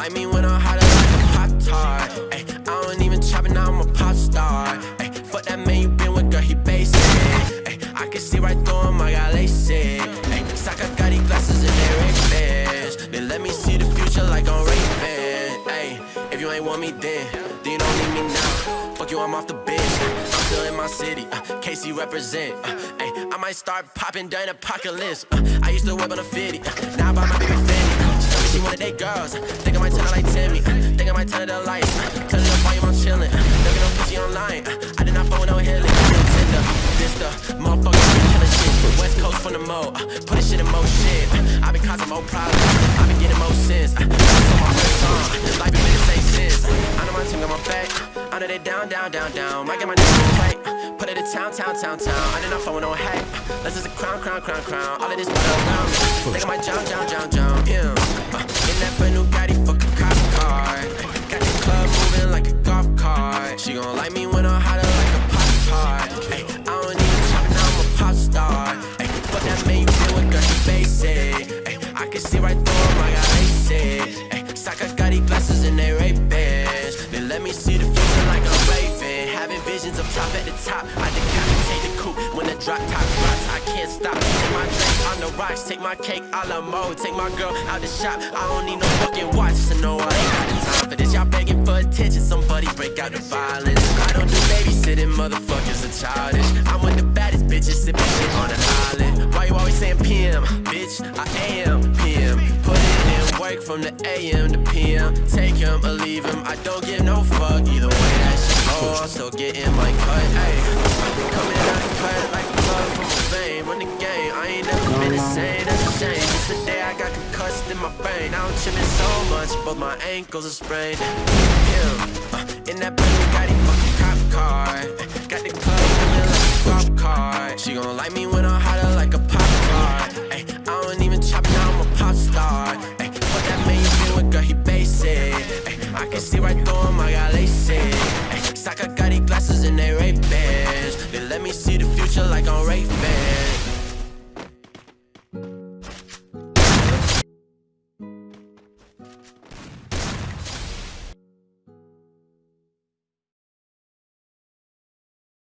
like me when I'm hotter like a pop tart. Ay, I don't even chop it, now I'm a pop star. Let me see the future like Ray-Ban. Ay, if you ain't want me then, then you don't need me now. Fuck you, I'm off the bench. I'm still in my city. Uh, KC represent. Uh, ay, I might start popping during apocalypse. Uh, I used to whip on a 50. Uh, now I buy my baby. Uh, she told me she wanted girls. Uh, think I might turn like Timmy. Uh, think I might turn to lights. Uh, Cause the volume I'm chillin'. Uh, looking on pussy online. From the mo. Uh, put this shit in mo shit. Uh, I been causing more problems. I been getting more sense. Uh, on my first song. Uh, life ain't been the same since. Uh, I know my team got my back. I know they down, down, down, down. Might get my name right. Put it in town, town, town, town. I did not phone no hack. This is a crown, crown, crown, crown. All of this water around me. Think I might drown, drown, drown, drown. Yeah. Uh, in that brand new Gotti, fuck a cop car. Got the club moving like a golf cart. She gon' like me when I'm see right through him, I got LASIK. Ay, Saka got these glasses in they ray bands. They let me see the future like a raven. Having visions of top at the top. I decapitate the coupe when the drop top drops. I can't stop. Take my drink on the rocks. Take my cake a la mode. Take my girl out the shop. I don't need no fucking watch to know I ain't got the time for this. Y'all begging for attention. Somebody break out the violence. I don't do babysitting. Motherfuckers are childish. I'm with the baddest bitches sipping shit on the island. Why you always saying PM? Bitch, I am from the AM to PM. Take him or leave him. I don't give no fuck. Either way that shit go, I'm still getting my cut. Ay, coming out cut like blood from a vein. Run the game. I ain't never been the same. That's a shame. The day I got concussed in my brain. Now I'm tripping so much, both my ankles are sprained. Uh, in that brand new Gotti fucking cop car. Got the club feeling like a golf cart. She gon' like me when I'm hotter